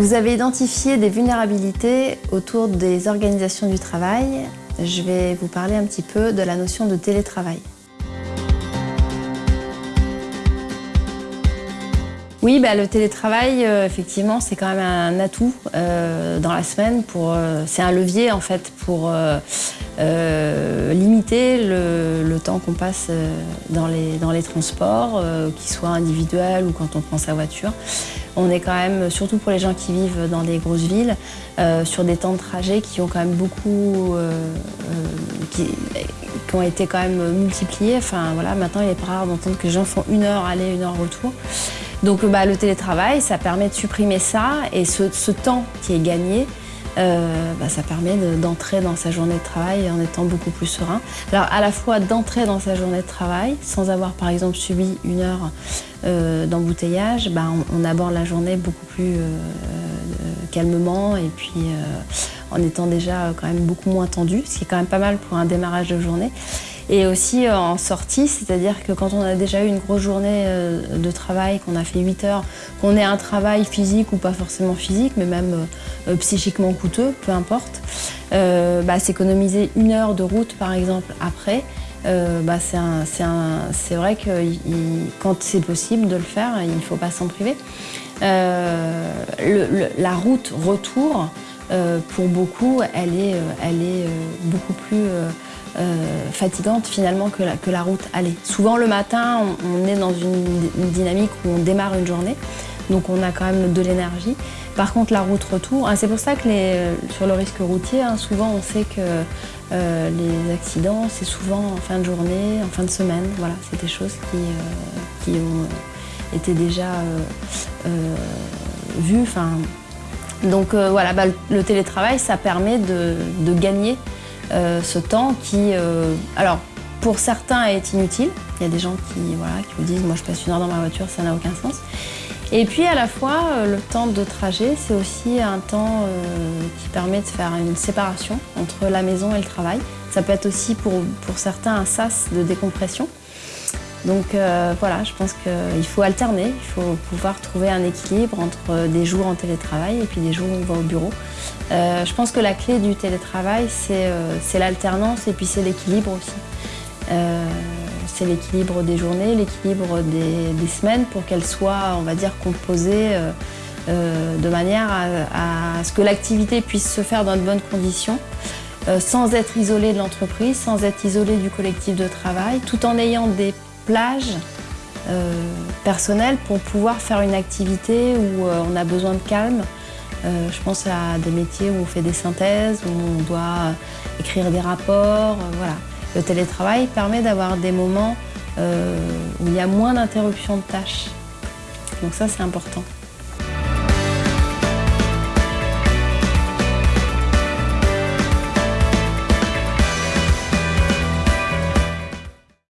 Vous avez identifié des vulnérabilités autour des organisations du travail. Je vais vous parler un petit peu de la notion de télétravail. Oui, bah, le télétravail, euh, effectivement, c'est quand même un atout euh, dans la semaine. Euh, c'est un levier en fait pour limiter le, temps qu'on passe dans les, transports, qu'ils soient individuels ou quand on prend sa voiture. On est quand même, surtout pour les gens qui vivent dans des grosses villes, sur des temps de trajet qui ont quand même beaucoup, ont été quand même multipliés. Enfin voilà, maintenant il est pas rare d'entendre que les gens font une heure aller, une heure retour. Donc bah, le télétravail, ça permet de supprimer ça et ce, temps qui est gagné, euh, bah, ça permet d'entrer dans sa journée de travail en étant beaucoup plus serein. Alors à la fois d'entrer dans sa journée de travail sans avoir par exemple subi une heure euh, d'embouteillage, bah, on, aborde la journée beaucoup plus euh, calmement et puis en étant déjà quand même beaucoup moins tendu, ce qui est quand même pas mal pour un démarrage de journée. Et aussi euh, en sortie, c'est-à-dire que quand on a déjà eu une grosse journée euh, de travail, qu'on a fait 8 heures, qu'on ait un travail physique ou pas forcément physique, mais même euh, psychiquement coûteux, peu importe, bah, s'économiser une heure de route par exemple après, bah, c'est vrai que quand c'est possible de le faire, il ne faut pas s'en priver. la route retour, pour beaucoup, elle est, elle est beaucoup plus euh, fatigante finalement que la, que la route allait. Souvent le matin, on, est dans une, dynamique où on démarre une journée, donc on a quand même de l'énergie. Par contre, la route retour, hein, c'est pour ça que les, sur le risque routier, hein, souvent on sait que euh, les accidents, c'est souvent en fin de journée, en fin de semaine. Voilà, c'est des choses qui, euh, qui ont été déjà vues. Donc voilà, bah, le télétravail, ça permet de, gagner euh, ce temps qui, euh, alors, pour certains est inutile. Il y a des gens qui vous disent « moi je passe une heure dans ma voiture, ça n'a aucun sens ». Et puis à la fois, euh, le temps de trajet, c'est aussi un temps qui permet de faire une séparation entre la maison et le travail. Ça peut être aussi pour, pour certains un sas de décompression. Donc euh, voilà, je pense qu'il faut alterner, il faut pouvoir trouver un équilibre entre des jours en télétravail et puis des jours où on va au bureau. Euh, je pense que la clé du télétravail, c'est euh, l'alternance et puis c'est l'équilibre aussi. c'est l'équilibre des journées, l'équilibre des, semaines pour qu'elles soient, on va dire, composées de manière à, ce que l'activité puisse se faire dans de bonnes conditions. sans être isolée de l'entreprise, sans être isolée du collectif de travail, tout en ayant des plage euh, pour pouvoir faire une activité où euh, on a besoin de calme. Euh, je pense à des métiers où on fait des synthèses, où on doit écrire des rapports. voilà. Le télétravail permet d'avoir des moments où il y a moins d'interruptions de tâches. Donc ça, c'est important.